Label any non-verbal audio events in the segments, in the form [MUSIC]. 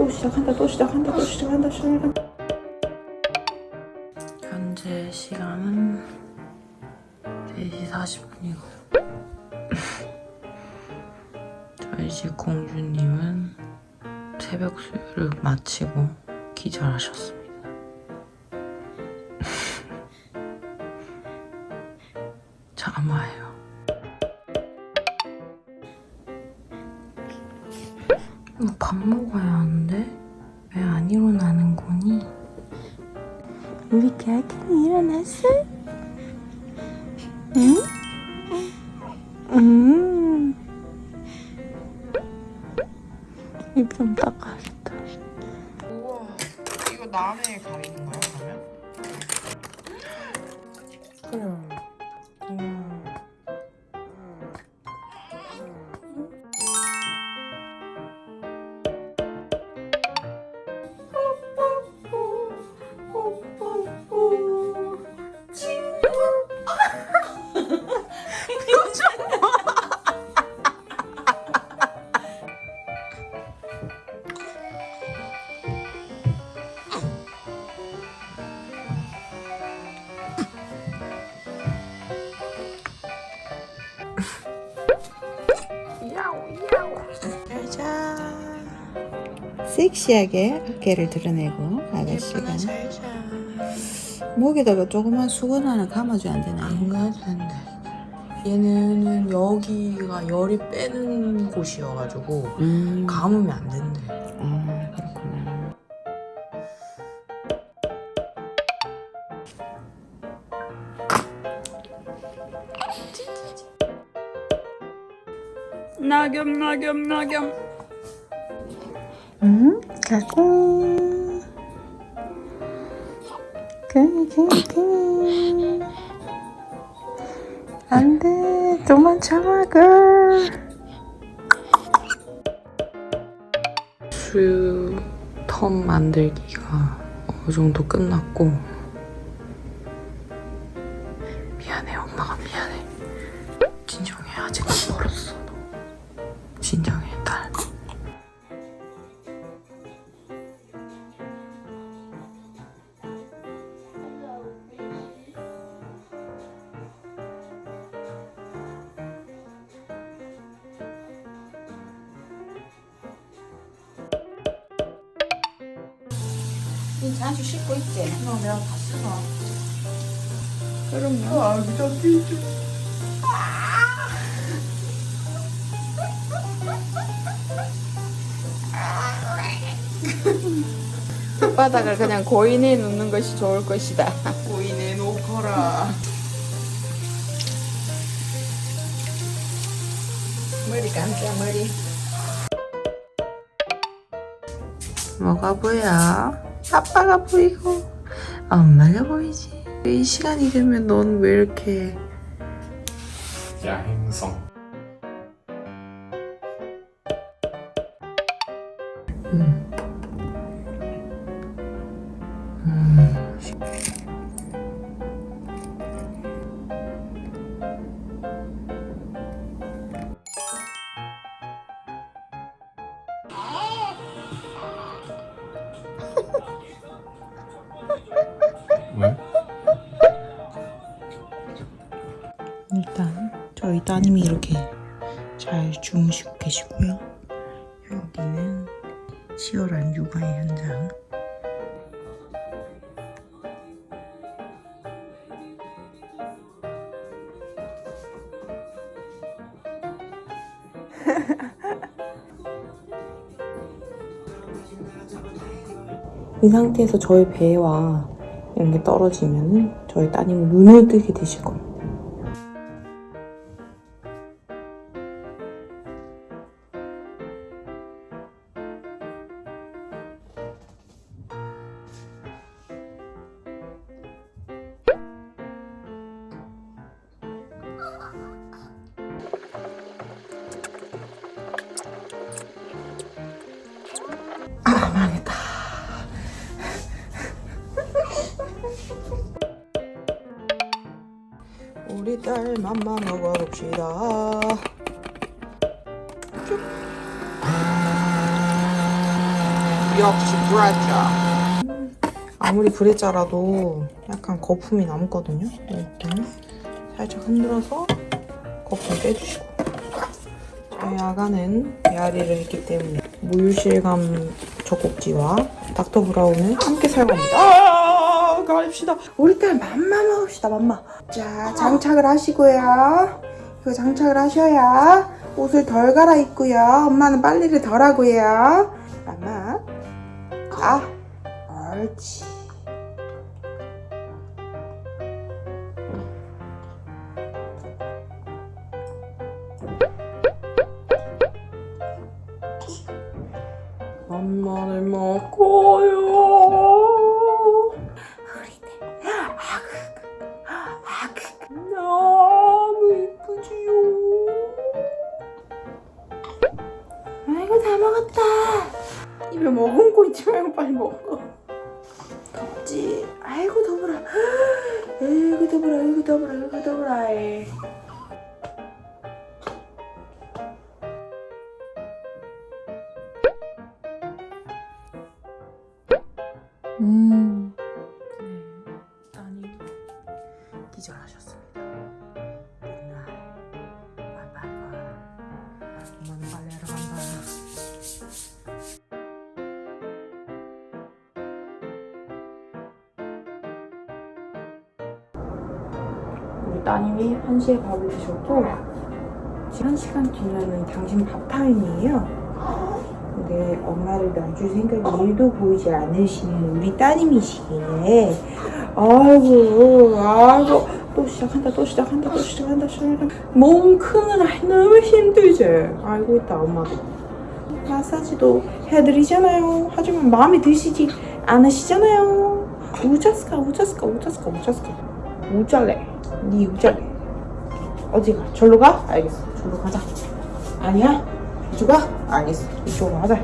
또 시작한다 또 시작한다 또 시작한다 시작한다. 현재 시간은 4시 40분이고. [LAUGHS] 저희 집 공주님은 새벽 수유를 마치고 기절하셨습니다. [LAUGHS] 잠아요 안 일어나는 거니? 우리 개아기는 일어났어? 응? 음. 입좀 닦아야겠다. 우와 이거 남해 가리는 거야 그러면? 그래. 섹시하게 어깨를 드러내고 아가씨가. 목에다가 조그만 수건 하나 감아줘야 안 되나? 안 되는데 얘는 여기가 열이 빼는 곳이어가지고 음, 감으면 안 된대. 아 그렇구나. 낙엽 낙엽 낙엽 응? 가고. king 안돼. 도망쳐봐 걸. 수텀 만들기가 어느 정도 끝났고 이 자주 씻고 있지? 너 내가 다 씻어. 그럼요. 아 미쳤지 [LAUGHS] 바닥을 그냥 고인해 놓는 것이 좋을 것이다. [LAUGHS] 고인해 놓거라. 머리 감자 머리 뭐가 보여? 아빠가 보이고 엄마가 보이지 이 시간이 되면 넌 왜 이렇게 야행성 따님이 이렇게 잘 주무시고 계시고요. 여기는 치열한 육아의 현장. [LAUGHS] 이 상태에서 저희 배와 이런 게 떨어지면은 저희 따님은 눈을 뜨게 되실 겁니다. 딸 맘마 먹어봅시다. 쭉. 역시 브레자. 아무리 브레자라도 약간 거품이 남거든요. 이렇게 살짝 흔들어서 거품 빼주시고. 저희 아가는 배앓이를 했기 때문에 물실감 젖꼭지와 닥터 브라운을 함께 사용합니다. 아, 가립시다. 우리 딸 맘마 먹읍시다, 맘마. 자, 장착을 하시고요. 이거 장착을 하셔야 옷을 덜 갈아입고요. 엄마는 빨래를 덜 하고요. 맘마. 아, 옳지. 엄마를 먹고요. 아이고 다 먹었다. 입에 머금고 있지 말고 빨리 먹어. 덥지. 아이고 더불어. [GASPS] 아이고 더불어. 아이고 더불어. 아이고 더불어. 음. 따님이 1시에 밥을 드셨고 지금 1시간 뒤면은 당신 밥 타임이에요. 근데 엄마를 놔줄 생각이 1도 보이지 않으시는 우리 따님이시기에 아이고 아이고. 또 시작한다 또 시작한다 또 시작한다 시작한다. 몸 크느라 너무 힘들지. 알고 있다 엄마도 마사지도 해드리잖아요. 하지만 마음에 드시지 않으시잖아요. 우자스카 우자스카 우자스카 우자스카 우잘래. 니 우잘래. 어디가? 절로 가? 알겠어. 절로 가자. 아니야? 이쪽 가? 알겠어. 이쪽으로 가자.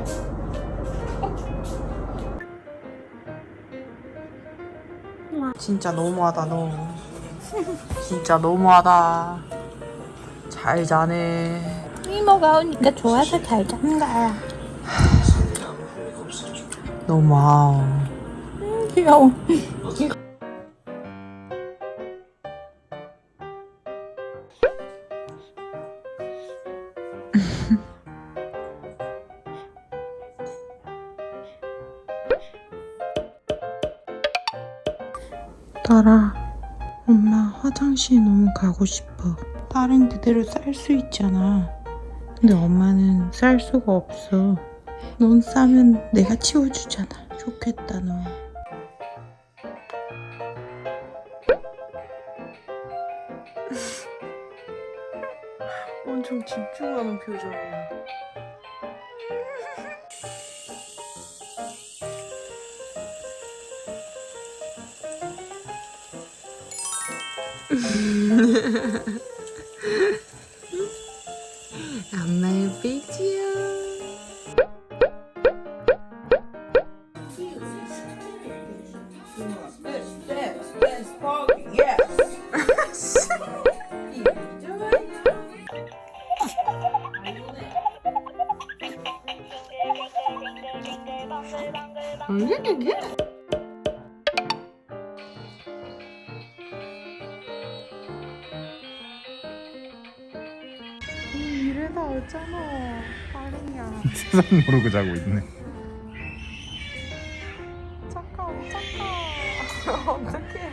진짜 너무하다 너. 진짜 너무하다. 잘 자네. 이모가 오니까 좋아서 잘잔 거야. 너무 귀여워. 딸아 엄마 화장실 너무 가고 싶어. 딸은 그대로 쌀 수 있잖아. 근데 엄마는 쌀 수가 없어. 넌 싸면 내가 치워주잖아. 좋겠다 너 엄청 집중하는 표정이야 엄마의 베이지야 이래 서 어쩌노 빠르냐 세상 모르고 자고 있네. 착하 착하 [LAUGHS] 어떡해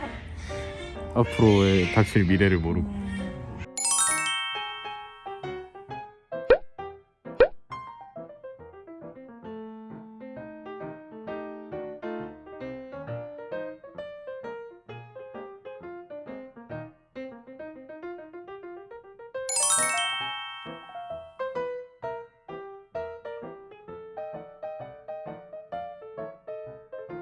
앞으로의 닥칠 미래를 모르고.